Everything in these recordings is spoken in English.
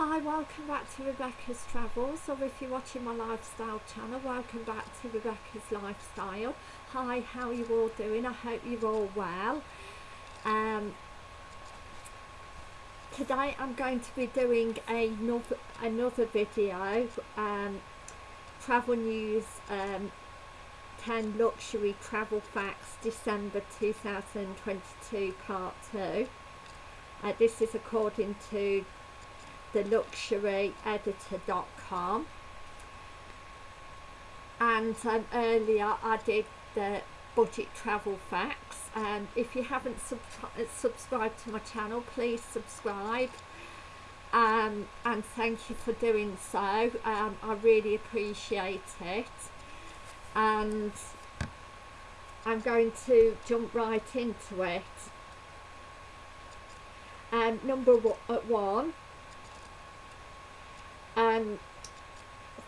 Hi, welcome back to Rebecca's Travels, or if you're watching my lifestyle channel, welcome back to Rebecca's Lifestyle. Hi, how are you all doing? I hope you're all well. Um, today I'm going to be doing another, another video, um, Travel News um, 10 Luxury Travel Facts December 2022 Part 2. Uh, this is according to the luxuryeditor.com and um, earlier I did the budget travel facts. And um, if you haven't sub subscribed to my channel please subscribe. Um, and thank you for doing so. Um, I really appreciate it. And I'm going to jump right into it. Um, number uh, one um,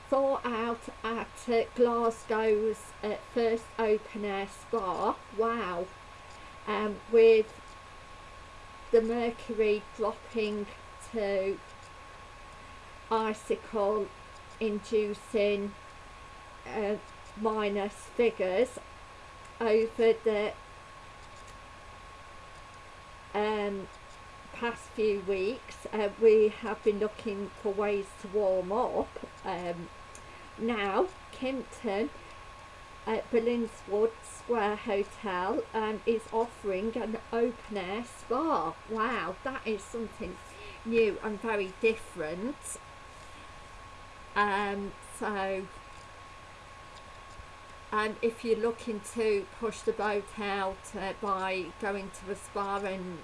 thought out at uh, Glasgow's uh, first open air spa. Wow. Um, with the mercury dropping to icicle inducing uh, minus figures over the um, past few weeks uh, we have been looking for ways to warm up. Um, now Kimpton at Billingswood Square Hotel um, is offering an open air spa. Wow that is something new and very different. Um, so and if you're looking to push the boat out uh, by going to a spa and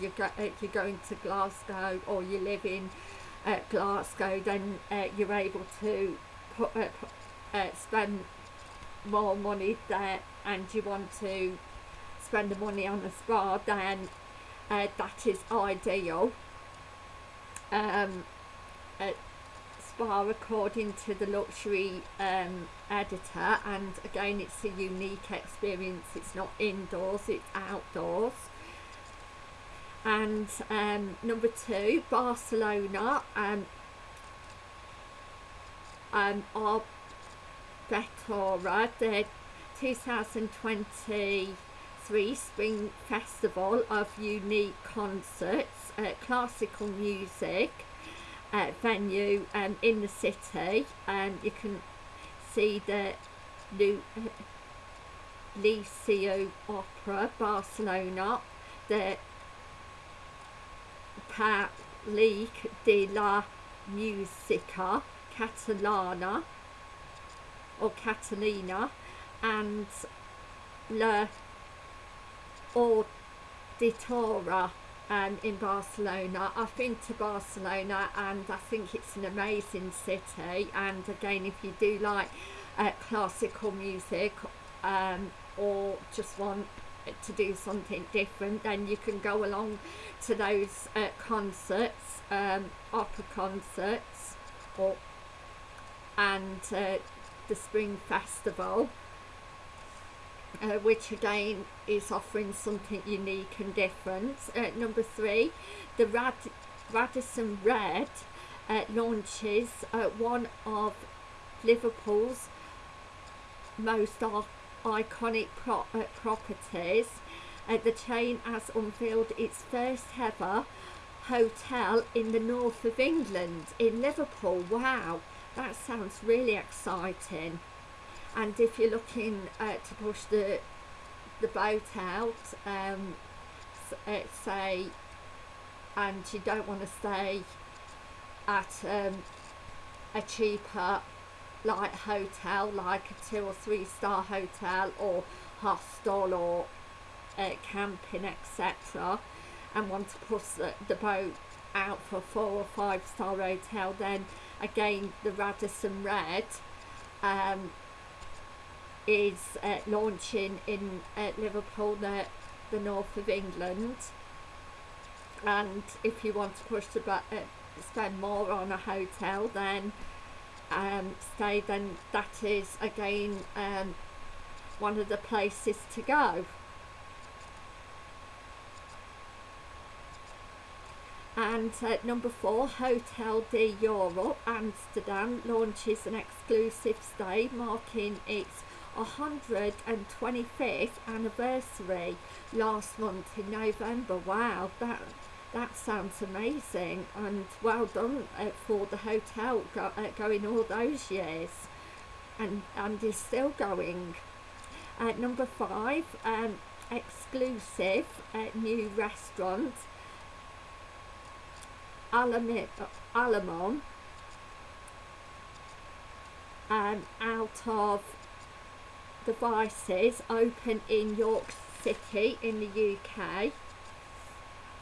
you're, go uh, you're going to Glasgow or you live in uh, Glasgow then uh, you're able to put, uh, uh, spend more money there. And you want to spend the money on a spa then uh, that is ideal. Um, spa according to the luxury um, editor. And again it's a unique experience. It's not indoors it's outdoors and um, number two Barcelona um, um, Arbettora the 2023 Spring Festival of Unique Concerts uh, Classical Music uh, venue um, in the city. And you can see the Lu Liceo Opera Barcelona. The League de la Musica Catalana or Catalina and La Auditora um, in Barcelona. I've been to Barcelona and I think it's an amazing city and again if you do like uh, classical music um, or just want to do something different then you can go along to those uh, concerts um, opera concerts or and uh, the spring festival uh, which again is offering something unique and different. Uh, number three the Rad Radisson Red uh, launches uh, one of Liverpool's most iconic pro uh, properties. Uh, the chain has unveiled its first ever hotel in the north of England in Liverpool. Wow, that sounds really exciting. And if you're looking uh, to push the the boat out, um, uh, say, and you don't want to stay at um, a cheaper like hotel like a two or three star hotel or hostel or uh, camping etc and want to push the, the boat out for four or five star hotel then again the Radisson Red um, is uh, launching in uh, Liverpool the, the north of England. And if you want to push the uh, spend more on a hotel then um, stay then that is again um, one of the places to go And uh, number four, Hotel de Europe Amsterdam launches an exclusive stay marking its 125th anniversary last month in November. Wow, that that sounds amazing and well done uh, for the hotel go, uh, going all those years and and is still going. Uh, number five, um, exclusive uh, new restaurant Alamon um, out of devices open in York City in the UK.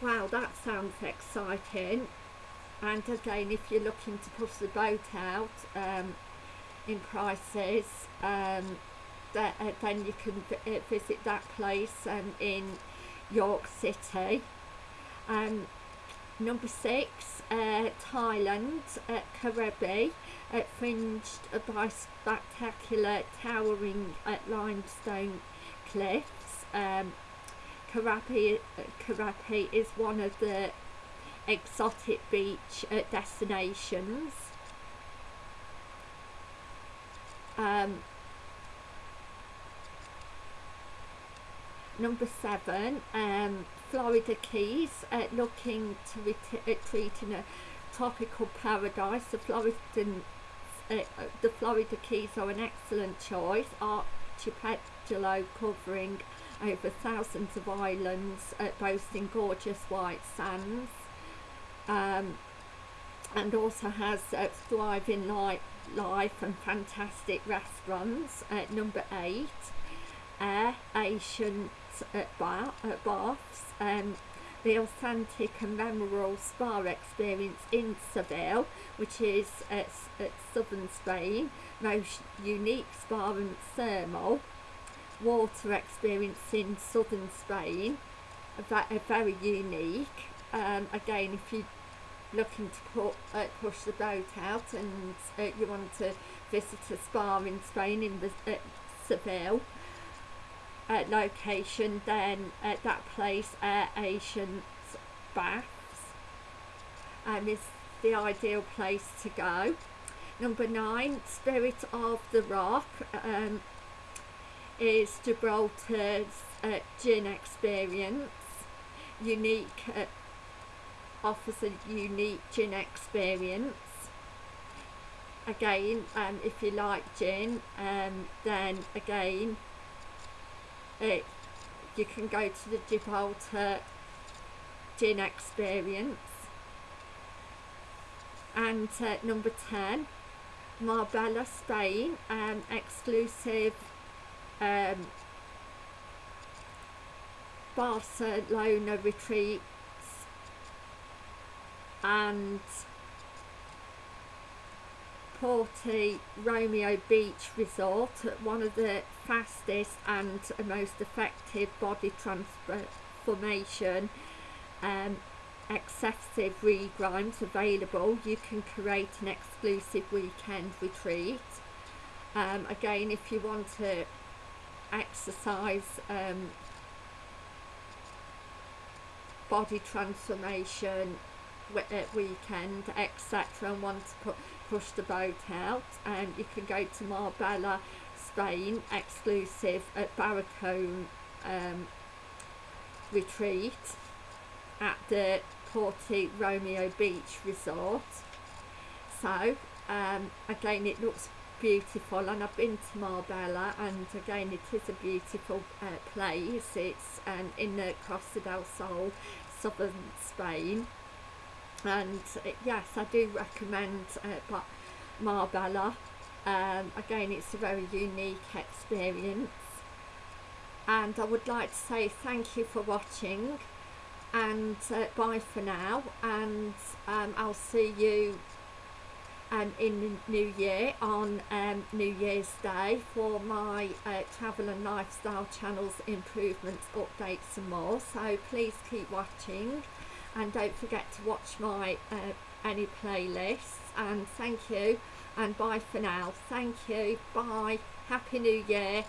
Wow, that sounds exciting. And again, if you're looking to push the boat out um, in prices, um, that, uh, then you can uh, visit that place um, in York City. Um, number six, uh, Thailand, uh, Krabi, uh, fringed by spectacular towering uh, limestone cliffs. Um, Krabi, uh, is one of the exotic beach uh, destinations. Um, number seven, um, Florida Keys, uh, looking to retreat in a tropical paradise. The Floridan, uh, uh, the Florida Keys are an excellent choice. Archipelago covering over thousands of islands, uh, boasting gorgeous white sands. Um, and also has uh, thriving light life and fantastic restaurants. Uh, number eight, Aire Ancient at, bar, at Baths, um, the authentic and memorable spa experience in Seville, which is at, at southern Spain, most unique spa and thermal water experience in southern Spain, a, very unique. Um, again, if you're looking to put, uh, push the boat out and uh, you want to visit a spa in Spain in the, uh, Seville, uh, location then at that place Aire Ancient Baths and is the ideal place to go. Number nine, Spirit of the Rock um, is Gibraltar's uh, gin experience. Unique, uh, offers a unique gin experience. Again, um, if you like gin, um, then again, it, you can go to the Gibraltar Gin Experience. And uh, number 10, Marbella, Spain, um, exclusive um, Barcelona retreats and Porto Romeo Beach Resort, one of the fastest and most effective body transformation um, excessive regrimes available. You can create an exclusive weekend retreat. Um, again, if you want to exercise um, body transformation weekend, etc., and want to put push the boat out and you can go to Marbella Spain exclusive at Barracone um, retreat at the Porto Romeo Beach Resort so um, again it looks beautiful and I've been to Marbella and again it is a beautiful uh, place. It's um, in the Costa del Sol southern Spain. And uh, yes I do recommend uh, Marbella um, again it's a very unique experience. And I would like to say thank you for watching and uh, bye for now. And um, I'll see you um, in the new year on um, New Year's Day for my uh, travel and lifestyle channels improvements updates and more. So please keep watching and don't forget to watch my uh, any playlists. And thank you and bye for now. Thank you. Bye. Happy new year